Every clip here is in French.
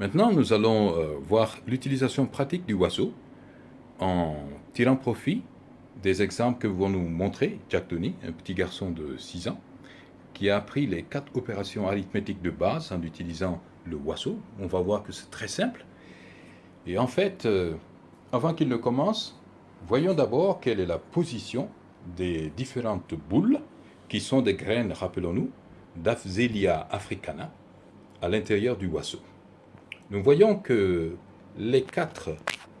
Maintenant, nous allons euh, voir l'utilisation pratique du oiseau en tirant profit des exemples que vont nous montrer Jack Tony, un petit garçon de 6 ans, qui a appris les quatre opérations arithmétiques de base en utilisant le oiseau. On va voir que c'est très simple. Et en fait, euh, avant qu'il ne commence, voyons d'abord quelle est la position des différentes boules qui sont des graines, rappelons-nous, d'Afzelia africana à l'intérieur du oiseau. Nous voyons que les quatre,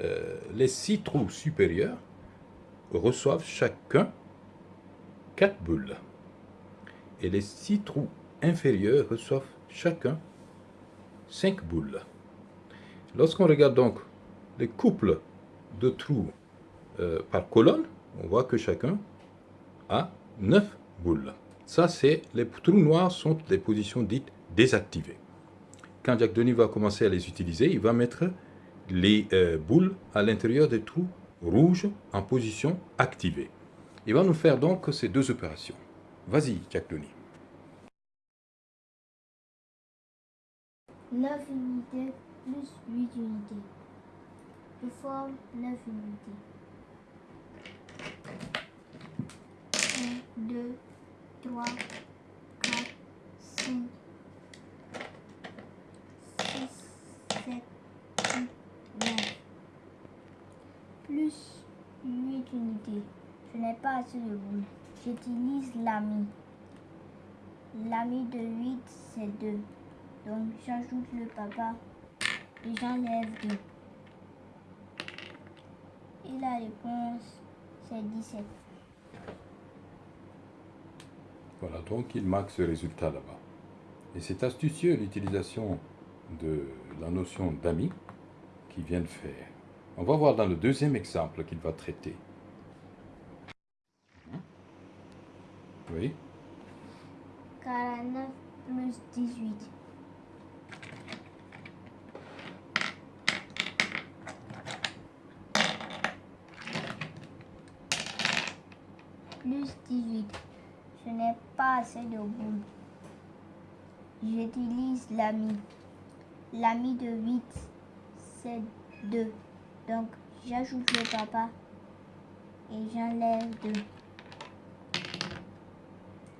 euh, les six trous supérieurs reçoivent chacun quatre boules. Et les six trous inférieurs reçoivent chacun cinq boules. Lorsqu'on regarde donc les couples de trous euh, par colonne, on voit que chacun a neuf boules. Ça, c'est les trous noirs sont les positions dites désactivées. Quand Jack Denis va commencer à les utiliser, il va mettre les euh, boules à l'intérieur des trous rouges en position activée. Il va nous faire donc ces deux opérations. Vas-y, Jack Denis. 9 unités plus 8 unités. Je forme 9 unités. 1, 2, 3, 4, 5, 6, 7, 8, 9. Plus 8 unités. Je n'ai pas assez de boules. J'utilise l'ami. L'ami de 8, c'est 2. Donc j'ajoute le papa et j'enlève 2. Et la réponse, c'est 17. Voilà, donc il marque ce résultat là-bas. Et c'est astucieux l'utilisation de la notion d'ami qu'il vient de faire. On va voir dans le deuxième exemple qu'il va traiter. Oui. 49 plus 18. Plus 18. Je n'ai pas assez de boules. J'utilise l'ami. L'ami de 8, c'est 2. Donc, j'ajoute le papa et j'enlève 2.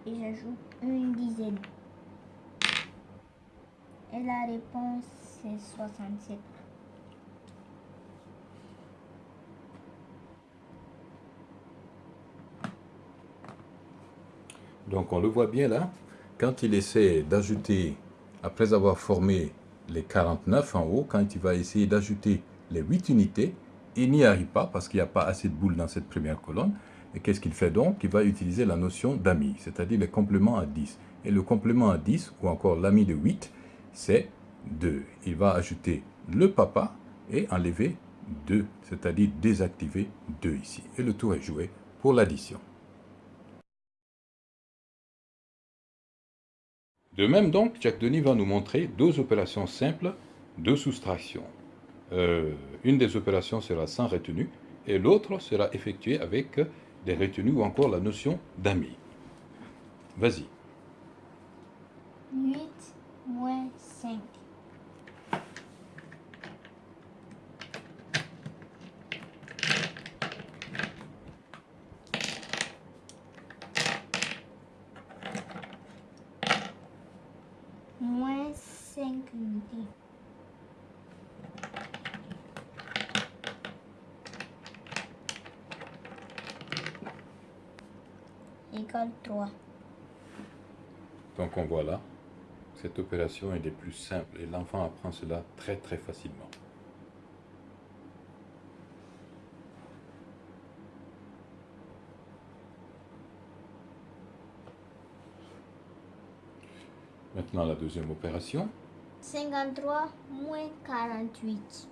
Et j'ajoute une dizaine. Et la réponse, c'est 67. Donc on le voit bien là, quand il essaie d'ajouter, après avoir formé les 49 en haut, quand il va essayer d'ajouter les 8 unités, il n'y arrive pas parce qu'il n'y a pas assez de boules dans cette première colonne. Et qu'est-ce qu'il fait donc? Il va utiliser la notion d'ami, c'est-à-dire les compléments à 10. Et le complément à 10, ou encore l'ami de 8, c'est 2. Il va ajouter le papa et enlever 2, c'est-à-dire désactiver 2 ici. Et le tour est joué pour l'addition. De même donc, Jack Denis va nous montrer deux opérations simples de soustraction. Euh, une des opérations sera sans retenue et l'autre sera effectuée avec des retenues ou encore la notion d'ami. Vas-y. 8 moins 5. Moins 5 unités. Égale 3. Donc on voit là, cette opération est des plus simples et l'enfant apprend cela très très facilement. Maintenant la deuxième opération. 53 moins 48.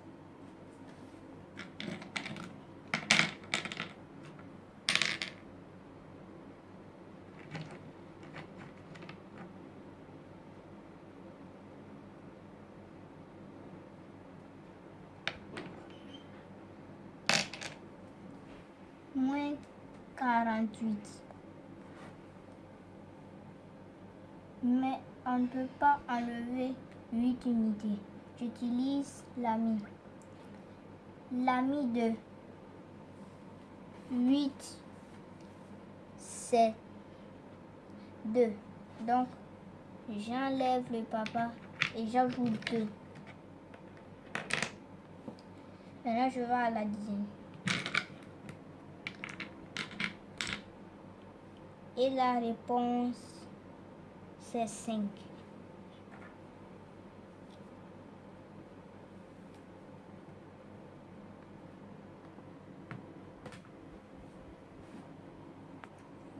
Moins 48. Mais on ne peut pas enlever 8 unités. j'utilise l'ami. L'ami de 8, c'est 2. Donc, j'enlève le papa et j'ajoute 2. Maintenant, je vais à la dizaine. Et la réponse, c'est 5.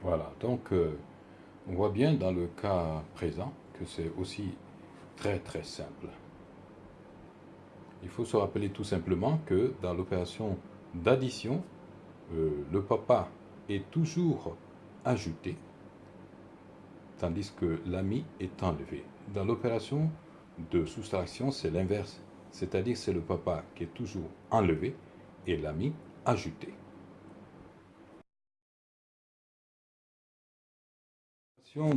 Voilà, donc euh, on voit bien dans le cas présent que c'est aussi très très simple. Il faut se rappeler tout simplement que dans l'opération d'addition, euh, le papa est toujours ajouté, tandis que l'ami est enlevé. Dans l'opération de soustraction, c'est l'inverse, c'est-à-dire c'est le papa qui est toujours enlevé et l'ami ajouté.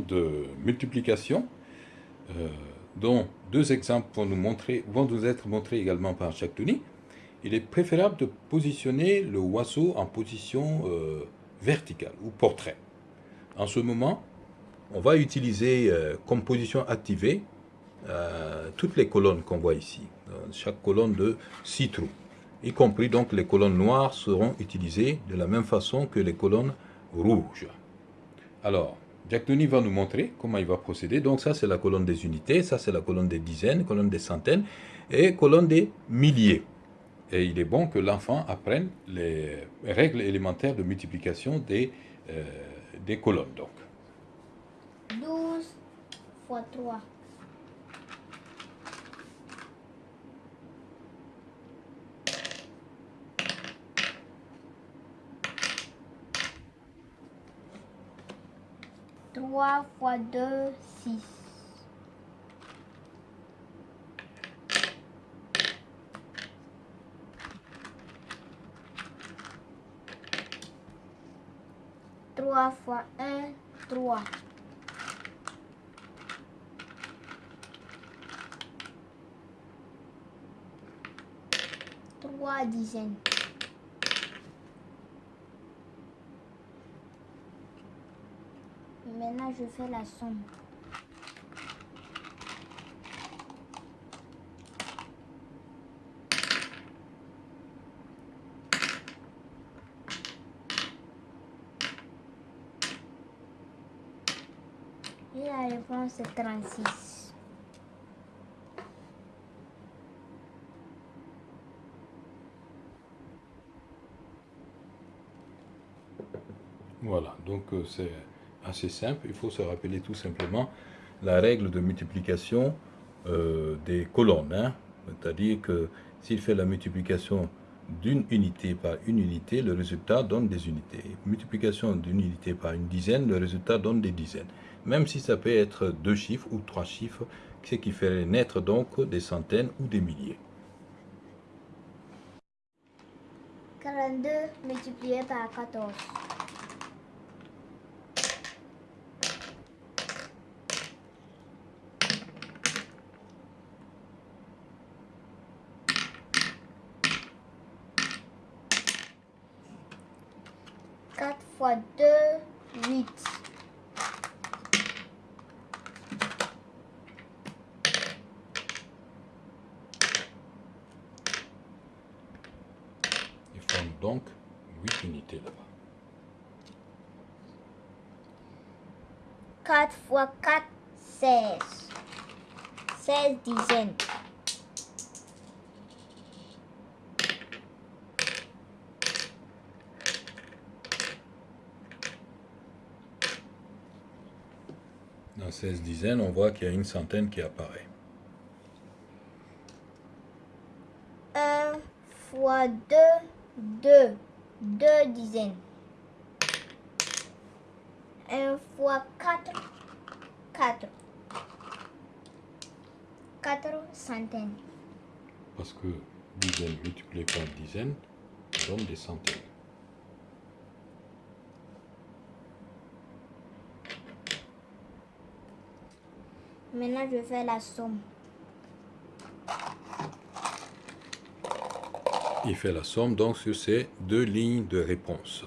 de multiplication, euh, dont deux exemples vont nous, être montrés également par Tony, il est préférable de positionner le oiseau en position euh, verticale ou portrait. En ce moment, on va utiliser euh, comme position activée toutes les colonnes qu'on voit ici, chaque colonne de 6 trous, y compris donc les colonnes noires seront utilisées de la même façon que les colonnes rouges. Alors, Jack Denis va nous montrer comment il va procéder. Donc ça, c'est la colonne des unités, ça, c'est la colonne des dizaines, colonne des centaines et colonne des milliers. Et il est bon que l'enfant apprenne les règles élémentaires de multiplication des, euh, des colonnes donc. 12 fois 3. Trois fois deux, six. 3 fois 1, 3. 3 dizaines. Maintenant, je fais la somme. Et la réponse est 36. Voilà, donc euh, c'est assez simple. Il faut se rappeler tout simplement la règle de multiplication euh, des colonnes. Hein. C'est-à-dire que s'il fait la multiplication d'une unité par une unité, le résultat donne des unités. Multiplication d'une unité par une dizaine, le résultat donne des dizaines. Même si ça peut être deux chiffres ou trois chiffres, ce qui ferait naître donc des centaines ou des milliers. 42 multiplié par 14. 4 fois 2, 8. Il forme donc 8 unités là-bas. 4 fois 4, 16. 16 dizaines. 16 dizaines, on voit qu'il y a une centaine qui apparaît. 1 fois 2, 2. 2 dizaines. 1 fois 4, 4. 4 centaines. Parce que dizaines multiplié par dizaines donne des centaines. Maintenant, je fais la somme. Il fait la somme donc sur ces deux lignes de réponse.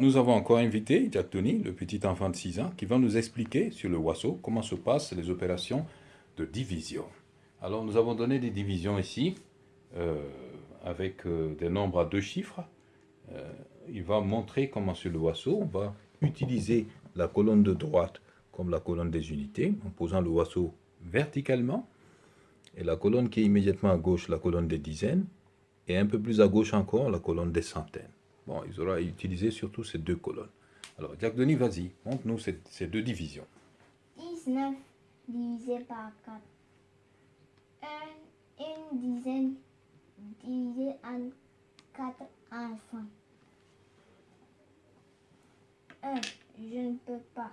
Nous avons encore invité Jack Tony, le petit enfant de 6 ans, qui va nous expliquer sur le Wasso comment se passent les opérations de division. Alors, nous avons donné des divisions ici, euh, avec euh, des nombres à deux chiffres. Euh, il va montrer comment sur le Wasso, on va utiliser la colonne de droite comme la colonne des unités, en posant le Wasso verticalement, et la colonne qui est immédiatement à gauche, la colonne des dizaines, et un peu plus à gauche encore, la colonne des centaines. Bon, il aura utilisé surtout ces deux colonnes. Alors, Jacques Denis, vas-y, montre-nous ces, ces, deux divisions. 19 divisé par 4. Un, une dizaine divisé en 4 enfants. 1. Je ne peux pas.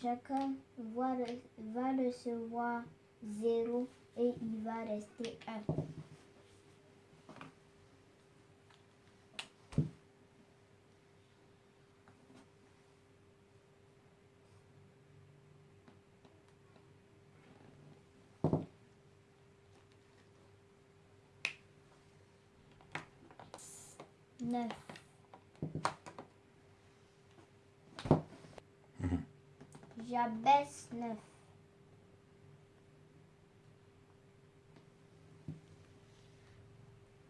Chacun va, va recevoir 0 et il va rester 1. Neuf. J'abaisse neuf.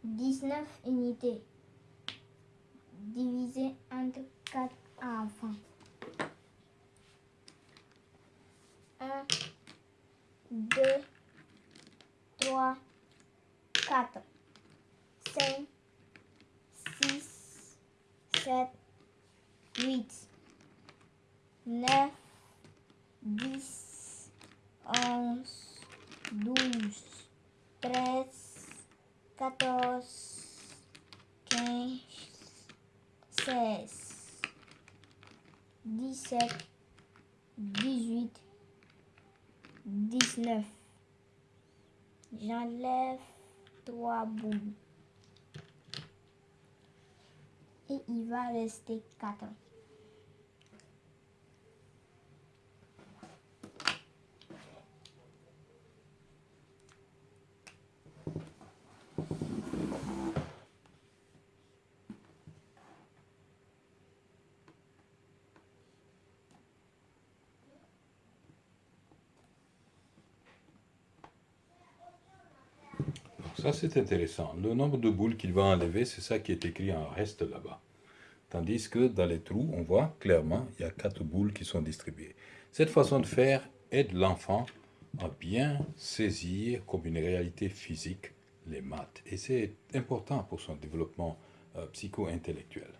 Dix-neuf unités divisé entre quatre enfants. Un, deux, trois, quatre, cinq, 7, 8, 9, 10, 11, 12, 13, 14, 15, 16, 17, 18, 19. J'enlève trois boules. Et il va rester 4. Ça, c'est intéressant. Le nombre de boules qu'il va enlever, c'est ça qui est écrit en reste là-bas. Tandis que dans les trous, on voit clairement, il y a quatre boules qui sont distribuées. Cette façon de faire aide l'enfant à bien saisir comme une réalité physique les maths. Et c'est important pour son développement euh, psycho-intellectuel.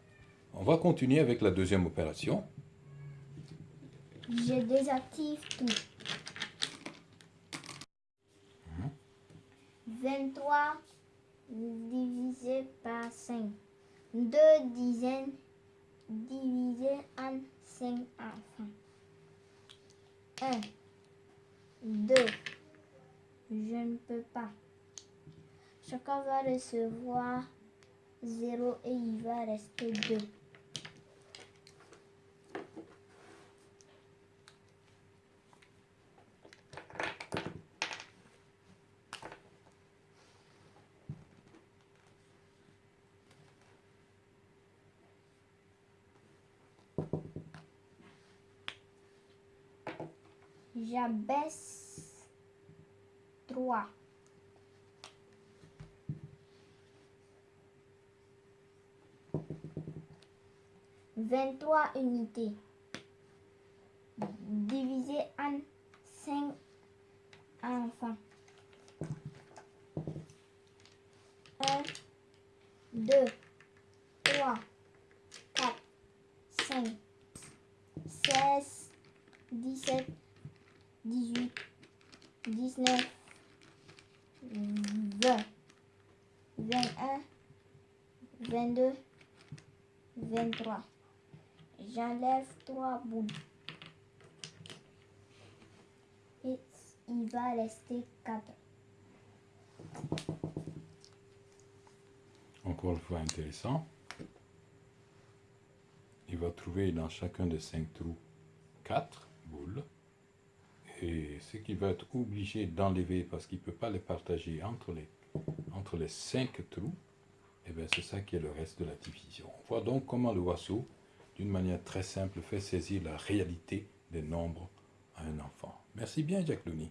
On va continuer avec la deuxième opération. Je désactive tout. 23 divisé par 5. Deux dizaines divisées en 5 enfants. 1, 2, je ne peux pas. Chacun va recevoir 0 et il va rester 2. J'abaisse 3. 23 unités divisé en 5 enfants. 1, 2, 3, 4, 5, 16, 17, 18, 19, 20, 21, 22, 23. J'enlève 3 bouts. Et il va rester 4. Encore une fois intéressant. Il va trouver dans chacun des cinq trous 4 boules. Et ce qu'il va être obligé d'enlever parce qu'il ne peut pas les partager entre les, entre les 5 trous, et bien c'est ça qui est le reste de la division. On voit donc comment le oiseau, d'une manière très simple, fait saisir la réalité des nombres à un enfant. Merci bien, Looney.